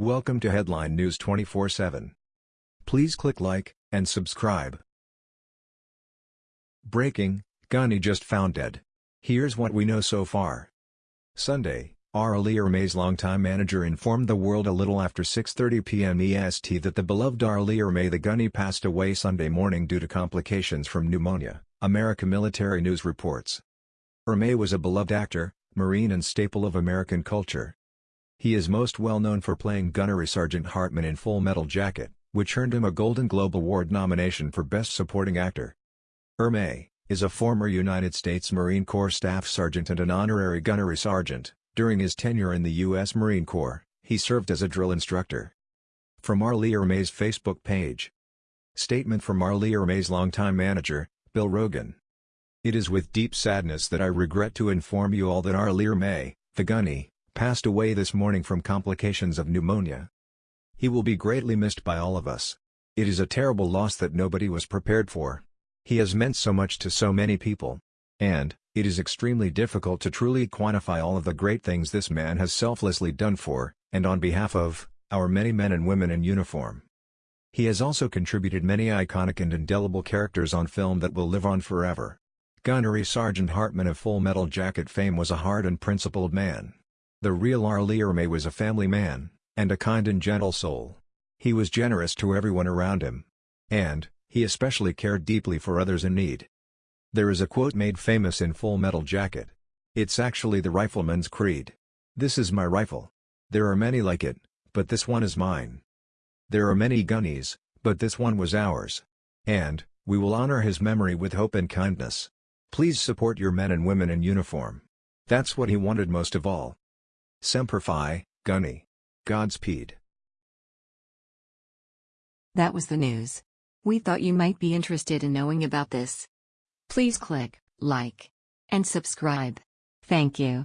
Welcome to Headline News 24/7. Please click like and subscribe. Breaking: Gunny just found dead. Here's what we know so far. Sunday, R. Lee Ermey's longtime manager informed the world a little after 6.30 p.m. EST that the beloved R. Lee Ermey the Gunny passed away Sunday morning due to complications from pneumonia, America Military News reports. Ermey was a beloved actor, Marine and staple of American culture. He is most well known for playing Gunnery Sergeant Hartman in Full Metal Jacket, which earned him a Golden Globe Award nomination for Best Supporting Actor. Ermey is a former United States Marine Corps Staff Sergeant and an honorary Gunnery Sergeant. During his tenure in the U.S. Marine Corps, he served as a drill instructor. From R. Lee Ermey's Facebook page. Statement from R. Lee Ermey's longtime manager, Bill Rogin. It is with deep sadness that I regret to inform you all that R. Lee Ermey, the gunny, passed away this morning from complications of pneumonia. He will be greatly missed by all of us. It is a terrible loss that nobody was prepared for. He has meant so much to so many people. And, it is extremely difficult to truly quantify all of the great things this man has selflessly done for, and on behalf of, our many men and women in uniform. He has also contributed many iconic and indelible characters on film that will live on forever. Gunnery Sergeant Hartman of Full Metal Jacket fame was a hard and principled man. The real R. Lee Ermey was a family man, and a kind and gentle soul. He was generous to everyone around him. And, he especially cared deeply for others in need. There is a quote made famous in Full Metal Jacket. It's actually the rifleman's creed. This is my rifle. There are many like it, but this one is mine. There are many gunnies, but this one was ours. And, we will honor his memory with hope and kindness. Please support your men and women in uniform. That's what he wanted most of all. Semper Fi, Gunny. Godspeed. That was the news. We thought you might be interested in knowing about this. Please click like and subscribe. Thank you.